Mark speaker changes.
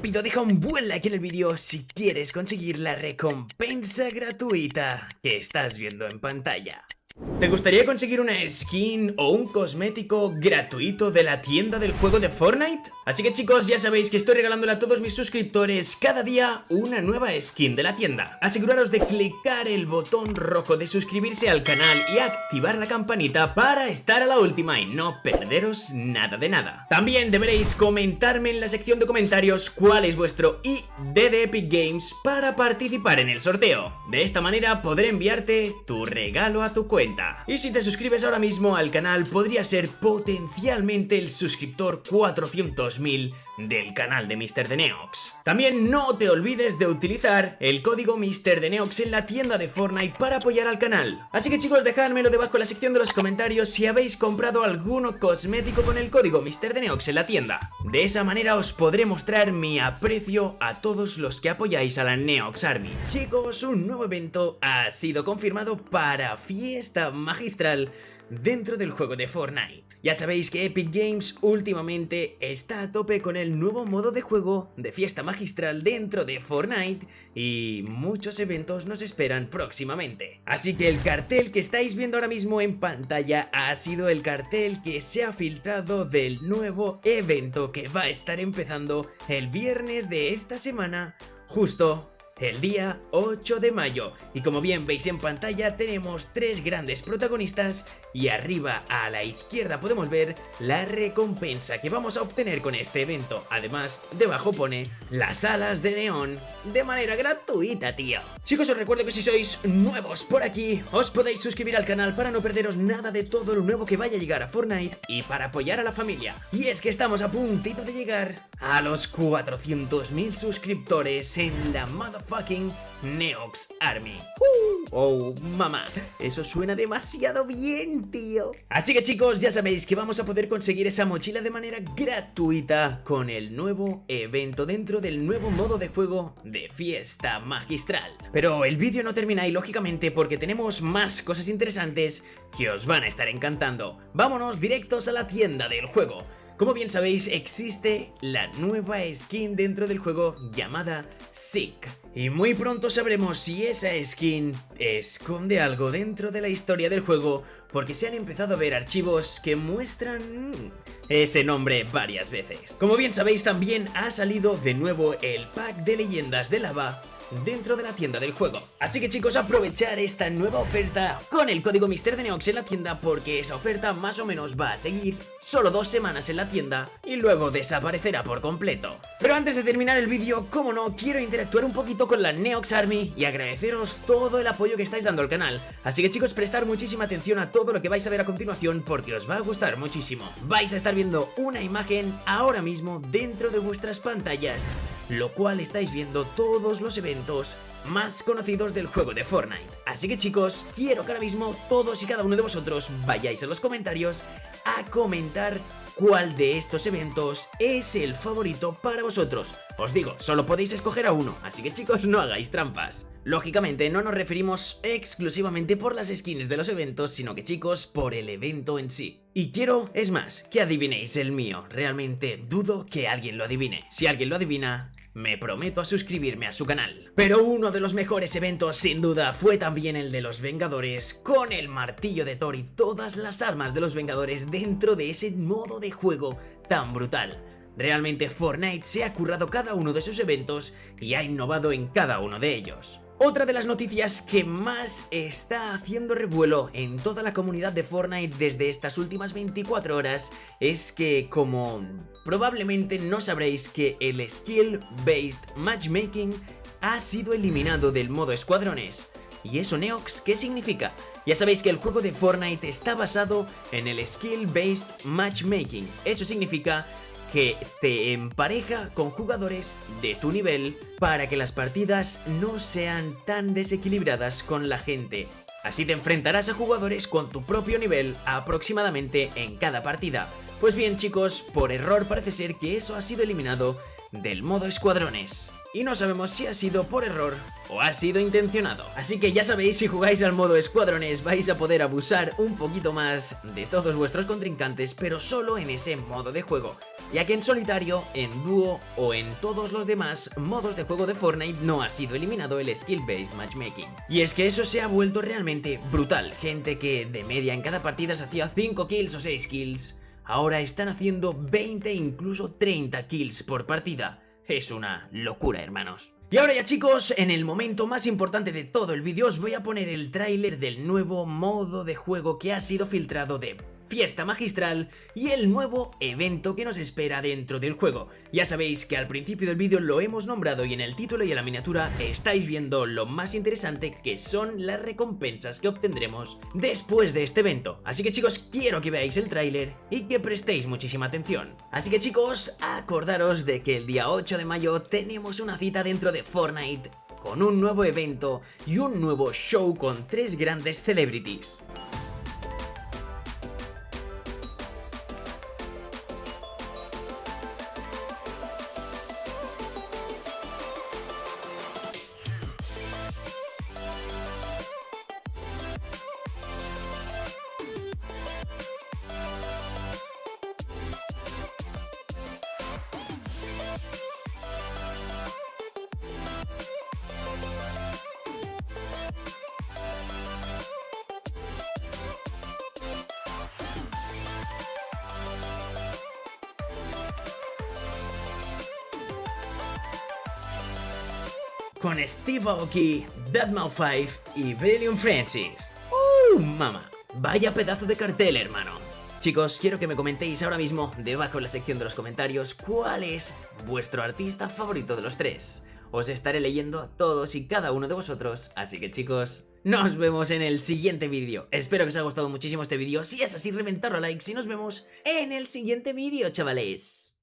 Speaker 1: rápido, deja un buen like en el vídeo si quieres conseguir la recompensa gratuita que estás viendo en pantalla. ¿Te gustaría conseguir una skin o un cosmético gratuito de la tienda del juego de Fortnite? Así que chicos, ya sabéis que estoy regalándole a todos mis suscriptores cada día una nueva skin de la tienda. Aseguraros de clicar el botón rojo de suscribirse al canal y activar la campanita para estar a la última y no perderos nada de nada. También deberéis comentarme en la sección de comentarios cuál es vuestro ID de Epic Games para participar en el sorteo. De esta manera podré enviarte tu regalo a tu cuenta y si te suscribes ahora mismo al canal, podría ser potencialmente el suscriptor 400.000 del canal de Mr. The Neox. También no te olvides de utilizar el código Mr. The Neox en la tienda de Fortnite para apoyar al canal. Así que chicos, dejádmelo debajo en la sección de los comentarios si habéis comprado alguno cosmético con el código Mr. The Neox en la tienda. De esa manera os podré mostrar mi aprecio a todos los que apoyáis a la Neox Army. Chicos, un nuevo evento ha sido confirmado para fiesta magistral dentro del juego de Fortnite. Ya sabéis que Epic Games últimamente está a tope con el nuevo modo de juego de fiesta magistral dentro de Fortnite y muchos eventos nos esperan próximamente. Así que el cartel que estáis viendo ahora mismo en pantalla ha sido el cartel que se ha filtrado del nuevo evento que va a estar empezando el viernes de esta semana justo el día 8 de mayo. Y como bien veis en pantalla tenemos tres grandes protagonistas y arriba a la izquierda podemos ver la recompensa que vamos a obtener con este evento. Además, debajo pone las alas de neón de manera gratuita, tío. Chicos, os recuerdo que si sois nuevos por aquí, os podéis suscribir al canal para no perderos nada de todo lo nuevo que vaya a llegar a Fortnite y para apoyar a la familia. Y es que estamos a puntito de llegar a los 400.000 suscriptores en la motherfucking fucking Neox Army. Uh, oh, mamá, eso suena demasiado bien, tío. Así que chicos, ya sabéis que vamos a poder conseguir esa mochila de manera gratuita con el nuevo evento dentro del nuevo modo de juego de fiesta magistral. Pero el vídeo no termina ahí, lógicamente, porque tenemos más cosas interesantes que os van a estar encantando. Vámonos directos a la tienda del juego. Como bien sabéis, existe la nueva skin dentro del juego llamada Sick. Y muy pronto sabremos si esa skin esconde algo dentro de la historia del juego porque se han empezado a ver archivos que muestran ese nombre varias veces. Como bien sabéis también ha salido de nuevo el pack de leyendas de lava dentro de la tienda del juego. Así que chicos, aprovechar esta nueva oferta con el código Mister de Neox en la tienda porque esa oferta más o menos va a seguir solo dos semanas en la tienda y luego desaparecerá por completo. Pero antes de terminar el vídeo, como no, quiero interactuar un poquito con la Neox Army y agradeceros todo el apoyo que estáis dando al canal. Así que chicos, prestar muchísima atención a todo lo que vais a ver a continuación porque os va a gustar muchísimo. Vais a estar viendo una imagen ahora mismo dentro de vuestras pantallas lo cual estáis viendo todos los eventos más conocidos del juego de Fortnite. Así que chicos, quiero que ahora mismo todos y cada uno de vosotros vayáis a los comentarios a comentar cuál de estos eventos es el favorito para vosotros. Os digo, solo podéis escoger a uno, así que chicos no hagáis trampas. Lógicamente no nos referimos exclusivamente por las skins de los eventos, sino que chicos, por el evento en sí. Y quiero, es más, que adivinéis el mío. Realmente dudo que alguien lo adivine. Si alguien lo adivina, me prometo a suscribirme a su canal. Pero uno de los mejores eventos sin duda fue también el de los Vengadores, con el martillo de Thor y todas las armas de los Vengadores dentro de ese modo de juego tan brutal. Realmente Fortnite se ha currado cada uno de sus eventos y ha innovado en cada uno de ellos. Otra de las noticias que más está haciendo revuelo en toda la comunidad de Fortnite desde estas últimas 24 horas es que como probablemente no sabréis que el Skill Based Matchmaking ha sido eliminado del modo escuadrones. ¿Y eso Neox qué significa? Ya sabéis que el juego de Fortnite está basado en el Skill Based Matchmaking. Eso significa que te empareja con jugadores de tu nivel para que las partidas no sean tan desequilibradas con la gente. Así te enfrentarás a jugadores con tu propio nivel aproximadamente en cada partida. Pues bien chicos, por error parece ser que eso ha sido eliminado del modo escuadrones. y no sabemos si ha sido por error o ha sido intencionado. Así que ya sabéis, si jugáis al modo escuadrones vais a poder abusar un poquito más de todos vuestros contrincantes, pero solo en ese modo de juego ya que en solitario, en dúo o en todos los demás modos de juego de Fortnite no ha sido eliminado el skill based matchmaking. Y es que eso se ha vuelto realmente brutal, gente que de media en cada partida se hacía 5 kills o 6 kills, ahora están haciendo 20 incluso 30 kills por partida. Es una locura, hermanos. Y ahora ya chicos, en el momento más importante de todo el vídeo os voy a poner el tráiler del nuevo modo de juego que ha sido filtrado de fiesta magistral y el nuevo evento que nos espera dentro del juego. Ya sabéis que al principio del vídeo lo hemos nombrado y en el título y en la miniatura estáis viendo lo más interesante que son las recompensas que obtendremos después de este evento. Así que chicos, quiero que veáis el tráiler y que prestéis muchísima atención. Así que chicos, acordaros de que el día 8 de mayo tenemos una cita dentro de Fortnite con un nuevo evento y un nuevo show con tres grandes celebrities. Con Steve Aoki, Deadmau5 y William Francis. ¡Uh, mamá! Vaya pedazo de cartel, hermano. Chicos, quiero que me comentéis ahora mismo, debajo en la sección de los comentarios, cuál es vuestro artista favorito de los tres. Os estaré leyendo a todos y cada uno de vosotros, así que chicos, nos vemos en el siguiente vídeo. Espero que os haya gustado muchísimo este vídeo, si es así, reventarlo a likes y nos vemos en el siguiente vídeo, chavales.